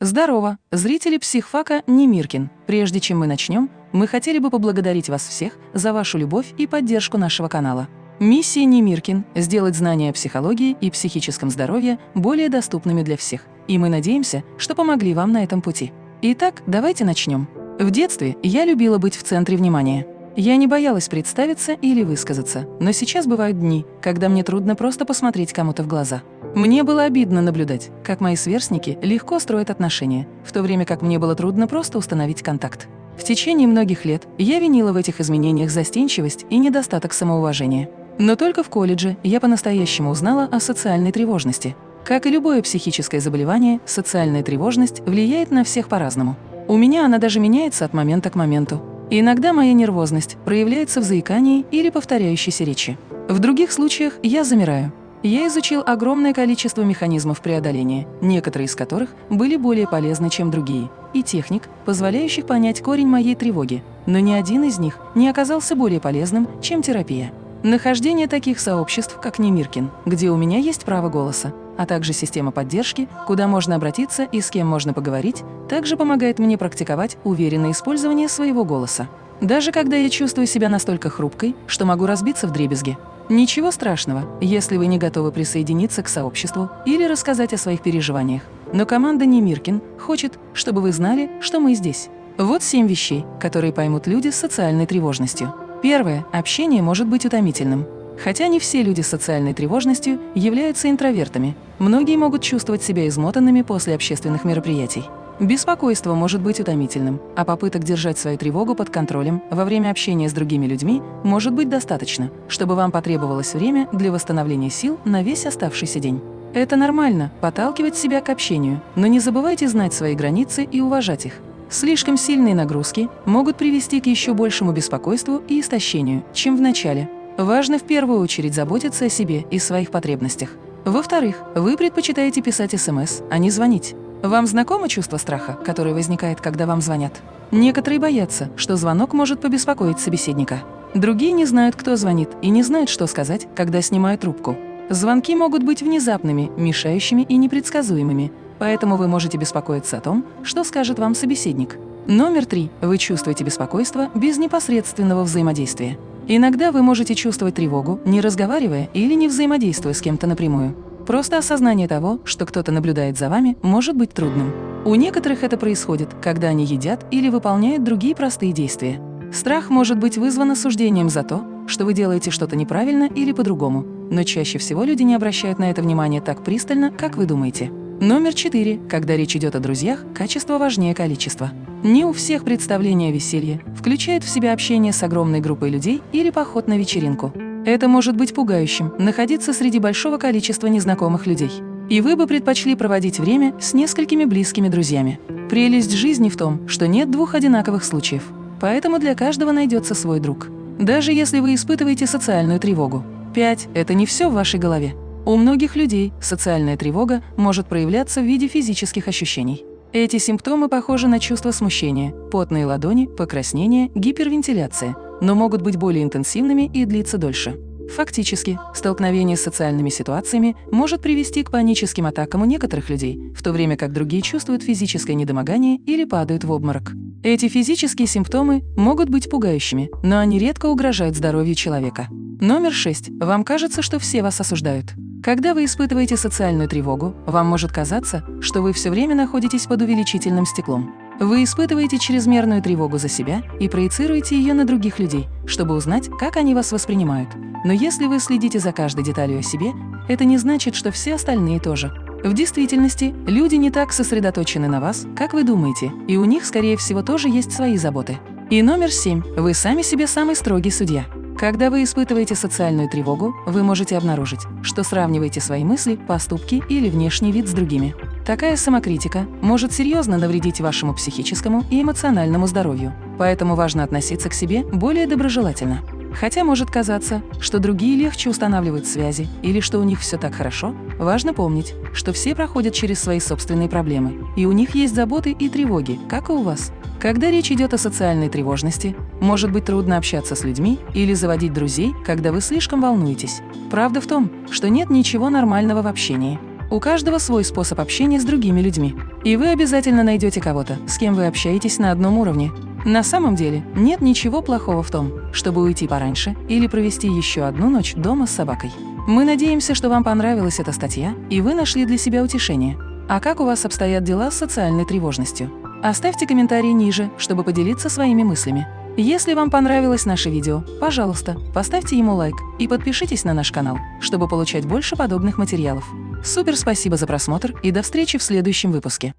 Здорово, зрители психфака Немиркин. Прежде чем мы начнем, мы хотели бы поблагодарить вас всех за вашу любовь и поддержку нашего канала. Миссия Немиркин – сделать знания о психологии и психическом здоровье более доступными для всех. И мы надеемся, что помогли вам на этом пути. Итак, давайте начнем. В детстве я любила быть в центре внимания. Я не боялась представиться или высказаться, но сейчас бывают дни, когда мне трудно просто посмотреть кому-то в глаза. Мне было обидно наблюдать, как мои сверстники легко строят отношения, в то время как мне было трудно просто установить контакт. В течение многих лет я винила в этих изменениях застенчивость и недостаток самоуважения. Но только в колледже я по-настоящему узнала о социальной тревожности. Как и любое психическое заболевание, социальная тревожность влияет на всех по-разному. У меня она даже меняется от момента к моменту. Иногда моя нервозность проявляется в заикании или повторяющейся речи. В других случаях я замираю, я изучил огромное количество механизмов преодоления, некоторые из которых были более полезны, чем другие, и техник, позволяющих понять корень моей тревоги, но ни один из них не оказался более полезным, чем терапия. Нахождение таких сообществ, как Немиркин, где у меня есть право голоса, а также система поддержки, куда можно обратиться и с кем можно поговорить, также помогает мне практиковать уверенное использование своего голоса. Даже когда я чувствую себя настолько хрупкой, что могу разбиться в дребезги, Ничего страшного, если вы не готовы присоединиться к сообществу или рассказать о своих переживаниях. Но команда Немиркин хочет, чтобы вы знали, что мы здесь. Вот семь вещей, которые поймут люди с социальной тревожностью. Первое. Общение может быть утомительным. Хотя не все люди с социальной тревожностью являются интровертами. Многие могут чувствовать себя измотанными после общественных мероприятий. Беспокойство может быть утомительным, а попыток держать свою тревогу под контролем во время общения с другими людьми может быть достаточно, чтобы вам потребовалось время для восстановления сил на весь оставшийся день. Это нормально – подталкивать себя к общению, но не забывайте знать свои границы и уважать их. Слишком сильные нагрузки могут привести к еще большему беспокойству и истощению, чем в начале. Важно в первую очередь заботиться о себе и своих потребностях. Во-вторых, вы предпочитаете писать СМС, а не звонить. Вам знакомо чувство страха, которое возникает, когда вам звонят? Некоторые боятся, что звонок может побеспокоить собеседника. Другие не знают, кто звонит, и не знают, что сказать, когда снимают трубку. Звонки могут быть внезапными, мешающими и непредсказуемыми, поэтому вы можете беспокоиться о том, что скажет вам собеседник. Номер три. Вы чувствуете беспокойство без непосредственного взаимодействия. Иногда вы можете чувствовать тревогу, не разговаривая или не взаимодействуя с кем-то напрямую. Просто осознание того, что кто-то наблюдает за вами, может быть трудным. У некоторых это происходит, когда они едят или выполняют другие простые действия. Страх может быть вызван осуждением за то, что вы делаете что-то неправильно или по-другому, но чаще всего люди не обращают на это внимание так пристально, как вы думаете. Номер четыре. Когда речь идет о друзьях, качество важнее количества. Не у всех представление о веселье включает в себя общение с огромной группой людей или поход на вечеринку. Это может быть пугающим – находиться среди большого количества незнакомых людей. И вы бы предпочли проводить время с несколькими близкими друзьями. Прелесть жизни в том, что нет двух одинаковых случаев. Поэтому для каждого найдется свой друг. Даже если вы испытываете социальную тревогу. 5. Это не все в вашей голове. У многих людей социальная тревога может проявляться в виде физических ощущений. Эти симптомы похожи на чувство смущения, потные ладони, покраснение, гипервентиляция – но могут быть более интенсивными и длиться дольше. Фактически, столкновение с социальными ситуациями может привести к паническим атакам у некоторых людей, в то время как другие чувствуют физическое недомогание или падают в обморок. Эти физические симптомы могут быть пугающими, но они редко угрожают здоровью человека. Номер 6. Вам кажется, что все вас осуждают. Когда вы испытываете социальную тревогу, вам может казаться, что вы все время находитесь под увеличительным стеклом. Вы испытываете чрезмерную тревогу за себя и проецируете ее на других людей, чтобы узнать, как они вас воспринимают. Но если вы следите за каждой деталью о себе, это не значит, что все остальные тоже. В действительности, люди не так сосредоточены на вас, как вы думаете, и у них, скорее всего, тоже есть свои заботы. И номер семь. Вы сами себе самый строгий судья. Когда вы испытываете социальную тревогу, вы можете обнаружить, что сравниваете свои мысли, поступки или внешний вид с другими. Такая самокритика может серьезно навредить вашему психическому и эмоциональному здоровью, поэтому важно относиться к себе более доброжелательно. Хотя может казаться, что другие легче устанавливают связи или что у них все так хорошо, важно помнить, что все проходят через свои собственные проблемы, и у них есть заботы и тревоги, как и у вас. Когда речь идет о социальной тревожности, может быть трудно общаться с людьми или заводить друзей, когда вы слишком волнуетесь. Правда в том, что нет ничего нормального в общении. У каждого свой способ общения с другими людьми. И вы обязательно найдете кого-то, с кем вы общаетесь на одном уровне. На самом деле нет ничего плохого в том, чтобы уйти пораньше или провести еще одну ночь дома с собакой. Мы надеемся, что вам понравилась эта статья и вы нашли для себя утешение. А как у вас обстоят дела с социальной тревожностью? Оставьте комментарий ниже, чтобы поделиться своими мыслями. Если вам понравилось наше видео, пожалуйста, поставьте ему лайк и подпишитесь на наш канал, чтобы получать больше подобных материалов. Супер спасибо за просмотр и до встречи в следующем выпуске.